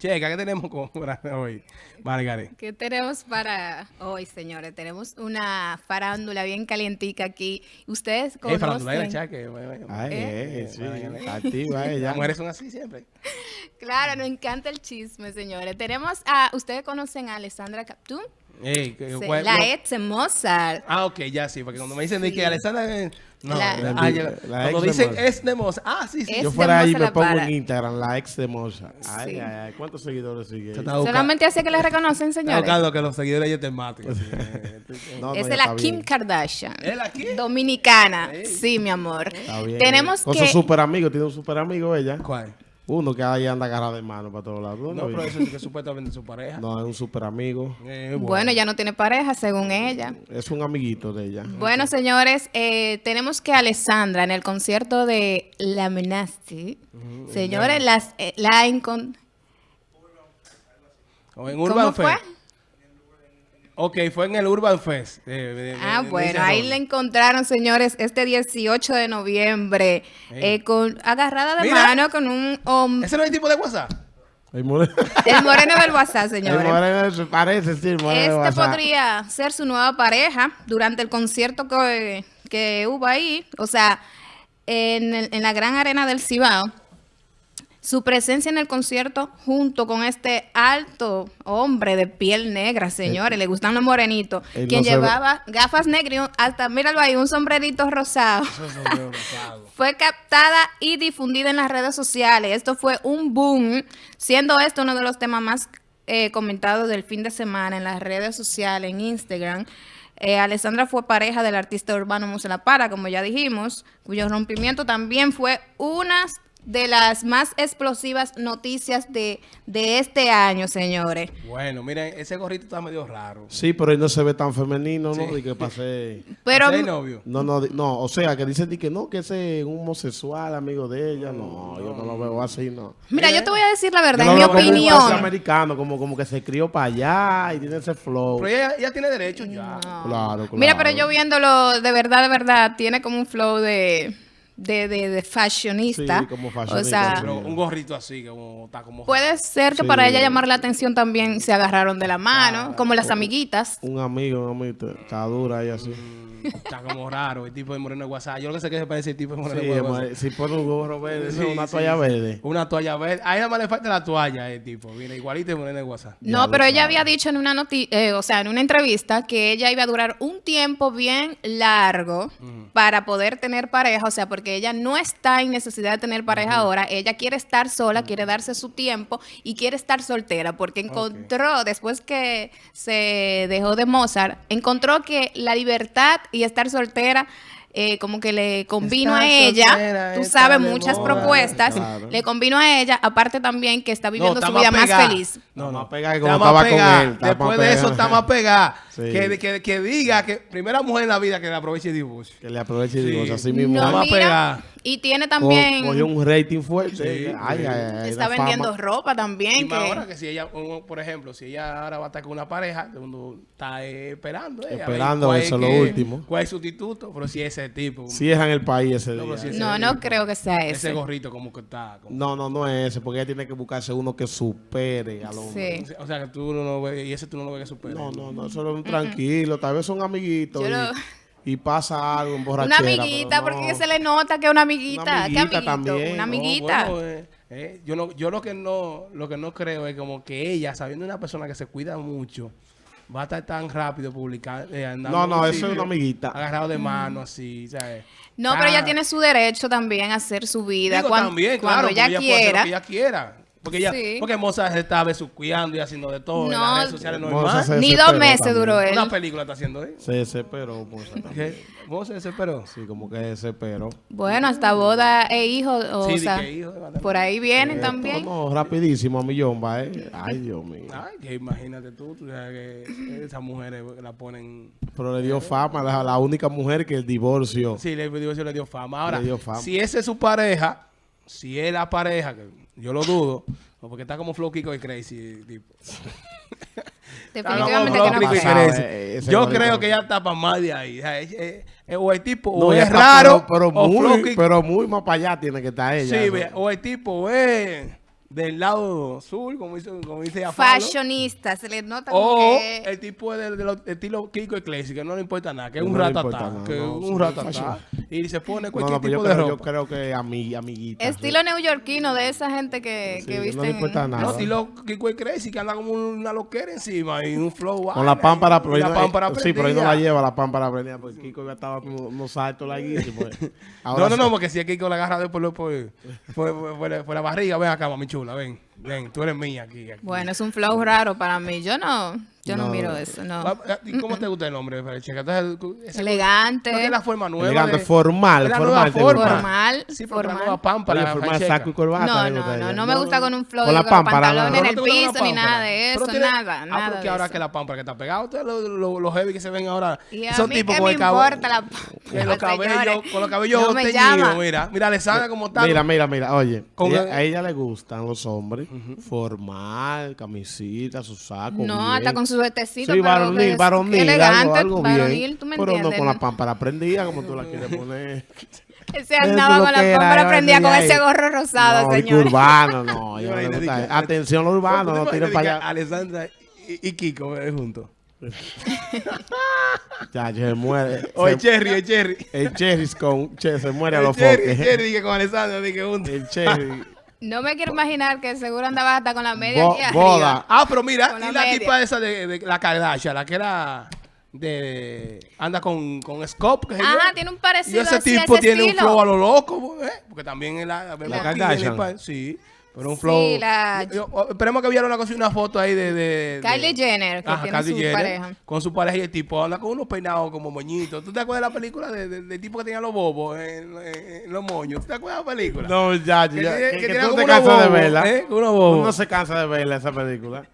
Checa, ¿qué tenemos para hoy, Margaret? ¿Qué tenemos para hoy, señores? Tenemos una farándula bien calientica aquí. Ustedes conocen... Eh, farándula de chaque. Ay, ¿Eh? eh, sí, activa ella. Las mujeres son así siempre. Claro, nos encanta el chisme, señores. Tenemos a... ¿Ustedes conocen a Alessandra Captún? Sí, la no. ex de Mozart. Ah, ok, ya sí, porque cuando me dicen de Sí. que Alessandra... eh, No, La- la- La- cuando ex de dicen Mozart. es de Mozart. Ah, sí, sí. Es Yo fuera ahí Moza me pongo para. en Instagram, la ex de Moza. Ay, Sí. ay, ay. ¿Cuántos seguidores sigue? Solamente así que le reconocen, señores. buscando que los seguidores ya te maten. sí, No, no, es de la Kim bien. Kardashian. ¿Es la Kim? Dominicana. Sí, mi amor. Está bien. Tenemos Con que... su super amigo, tiene un super amigo ella. ¿Cuál? Uno que ahí anda agarrado de mano para todos lados. ¿Tú No, pero eso es que supuestamente es su pareja. No, es un super amigo. Eh, Bueno, ya no tiene pareja, según ella. Es un amiguito de ella. Bueno, señores, eh, tenemos que Alessandra en el concierto de La Menasti, señores, las, eh, la encon- O en ¿Cómo fue? Ok, fue en el Urban Fest. eh, Ah, de- bueno, ahí la encontraron, señores, este 18 de noviembre, eh, con agarrada de Mira. mano con un hombre, ¿Ese no es el tipo de WhatsApp? El moreno, el moreno del WhatsApp, el señores. moreno se parece, sí, el moreno Este WhatsApp. podría ser su nueva pareja durante el concierto que, que hubo ahí, o sea, en, el- en la gran arena del Cibao. Su presencia en el concierto junto con este alto hombre de piel negra, señores, le gustan los morenitos, quien no se ve- llevaba gafas negras y un- hasta, míralo ahí, un sombrerito rosado Eso es sombrero rosado. fue captada y difundida en las redes sociales. Esto fue un boom, siendo esto uno de los temas más eh, comentados del fin de semana en las redes sociales, en Instagram. Eh, Alessandra fue pareja del artista urbano Muse La Para, como ya dijimos, cuyo rompimiento también fue una de las más explosivas noticias de, de este año, señores. Bueno, miren, ese gorrito está medio raro. Sí, pero él no se ve tan femenino, ¿no? Sí. Y que pase... Pero. No, no, no, o sea, que dicen di que no, que ese es un homosexual amigo de ella. No, yo no lo veo así, no. mira, yo te voy a decir la verdad, en mi veo como un opinión. americano, como, como que se crió para allá y tiene ese flow. Pero ella, ella tiene derecho ya. No. Claro, claro. Mira, pero yo viéndolo de verdad, de verdad, tiene como un flow de, de, de, de fashionista. Sí, como O fashionista, sea, sí. Pero un gorrito así, como está como... puede ser que Sí. para ella llamar la atención también se agarraron de la mano, Claro. como las amiguitas. Un amigo, un amigo, está dura y así. Mm, Está como raro, el tipo de moreno de WhatsApp. Yo lo que sé que se parece el tipo de moreno Sí, de WhatsApp. si pone un gorro verde, Sí, una sí, toalla sí. verde. Una toalla verde. Ahí nada más le falta la toalla, el tipo. Viene igualito el moreno de WhatsApp. No, Ya pero ella sabe. había dicho en una noti eh, o sea, en una entrevista que ella iba a durar un tiempo bien largo para poder tener pareja, o sea, porque ella no está en necesidad de tener pareja ahora, ella quiere estar sola, quiere darse su tiempo y quiere estar soltera, porque encontró, después que se dejó de Mozart, encontró que la libertad y estar soltera eh, como que le convino Estar a ella, soltera tú sabes, muchas moda. propuestas, Claro. le convino a ella, aparte también que está viviendo su vida más feliz. No, no. cuando más estaba con él, Después de eso está más pegada. Sí. Que, que, que diga que primera mujer en la vida que le aproveche el divorcio. Que le aproveche y Sí. digo, así mismo. No, mira. Y tiene también, Cogió un rating fuerte. Sí, ay, ay, ay, está vendiendo fama. ropa Y también. más que- ahora que si ella, por ejemplo, si ella ahora va a estar con una pareja, mundo está eh, esperando. eh, a ver Esperando, eso es lo que- último. ¿Cuál es el sustituto? Pero si ese tipo. Si es en el país ese No, día. pero si no, ese no tipo, creo que sea Ese ese. gorrito como que está. como- No, no, no es ese, porque ella tiene que buscarse uno que supere al hombre. Sí. O sea, que tú no lo ves, y ese tú no lo ves que supera. No, no, no, solo un tranquilo, tal vez son amiguitos Yo y, lo- y pasa algo en Una borrachera. amiguita, pero porque no. que se le nota que es una amiguita. Una ¿Qué amiguita amiguito? también, Una no, amiguita. Bueno, eh, eh, yo no, yo lo que no, lo que no creo es como que ella, sabiendo una persona que se cuida mucho, va a estar tan rápido publicando. eh, andando No, no, eso es una amiguita. Agarrado de mano, así, ¿sabes? no, pero ella Está- tiene su derecho también a hacer su vida Digo, también, cuando, claro, ella ella puede hacer quiera. lo que ella quiera. Porque ella, Sí. porque Mozart se está besuqueando y haciendo de todo en las redes sociales Mozart normal. se- Ni dos meses también. duró él. Una película está haciendo, ¿eh? Se desesperó. Mozart se desesperó. Sí, como que desesperó. Bueno, hasta boda e hijo, o Sí, sea, hijo por ahí vienen Eh, también. No, rapidísimo a millón va, ¿eh? Ay, Dios mío. Ay, que imagínate tú, tú sabes que esas mujeres la ponen... Pero le dio fama, la, la única mujer que el divorcio. Sí, le, divorcio le dio fama. Ahora, Le dio fama. si esa es su pareja, si es la pareja, que yo lo dudo, o porque está como Flow Kiko y Crazy, tipo. Definitivamente que no pasa. eh, Yo bonito. creo que ella está para más de ahí. O, sea, es- es- es- o el tipo No, o es raro, pero, pero o, muy, pero muy más para allá tiene que estar ella. sí, o el tipo es... del lado sur, como dice, como dice Afalo. Fashionista, se le nota como O que... el tipo de, de, lo- estilo Kiko Iglesias, que no le importa nada, que es No un ratatá, que es no, un sí, ratatá. Y se pone cualquier tipo yo de creo, yo ropa. creo que ami, amiguita. Estilo neoyorquino de esa gente que, Sí, que que no le importa nada. No, estilo Kiko Iglesias, que anda como una loquera encima y un flow. Con la pámpara, ahí la pámpara Sí, pero ahí no la prendida. lleva la pámpara prendida porque Kiko ya estaba como unos saltos larguísimos. No, no, no, porque si es Kiko la agarra después por, por, por, por- por la- por la barriga, ven acá, mami chula, ven, ven, tú eres mía aquí. aquí. Bueno, es un flow raro para mí. Yo no, yo no, No. miro eso, no. Ah, ah, ¿Y cómo te gusta el nombre, Elegante. No es la forma nueva. Elegante, de- formal, es la formal, forma. Formal, Sí, porque la formal. nueva pámpara. Oye, formal, Ferecheca. saco y corbata. No, le no, no, no me gusta con un flow Con de la con pámpara, pantalones no, en el la piso, ni nada de Pero eso, tiene- nada, Ah, nada porque de ahora eso. que la pámpara que está pegada, ustedes los los los heavy que se ven ahora, Y a son mí tipos con me el cabello. importa la que con los cabellos teñidos, mira. Mira, Alessandra como está. Mira, mira, mira, oye, a ella le gustan los hombres, formal, camisita, su saco, No, bien. hasta con su vestecito. Sí, varonil, que varonil, elegante, algo, algo varonil, bien, tú me pero entiendes. no con la pámpara prendida como tú la quieres poner. Se Eso andaba con que la era, pámpara prendida con ese gorro rosado, no, que señor. urbano, no, Imagínate, gusta. Atención, lo urbano, no ¿Tú te tiren imaginas para que allá. Alessandra y, y Kiko eh, juntos. Ya, se muere. O el Cherry, el Cherry. el cherry con, che, se muere a los Cherry, el foques. Cherry, dije con Alessandra, dije juntos. El cherry. No me quiero imaginar que seguro andaba hasta con la media Bo- aquí arriba. boda. Ah, pero mira, Con y la la tipa esa de, de la Kardashian, la que era de... Anda con, con Scope, Ajá, yo. tiene un Y parecido ese así, tipo ese tiene un flow a lo loco, ¿eh? Porque también es la... La aquí Kardashian. Sí, pero un flow. Sí, la... yo, yo, oh, esperemos que vieron una, cosa, una foto ahí de... de, de... Kylie Jenner, que Ajá, tiene Kylie su Jenner, pareja. Con su pareja y el tipo habla con unos peinados como moñitos. ¿Tú te acuerdas de la película del de, de, tipo que tenía los bobos en, en, los moños? ¿Tú te acuerdas de la película? No, ya, ya. Que, que, que, que tú te cansas de verla. ¿eh? Uno, bobo. uno se cansa de verla esa película.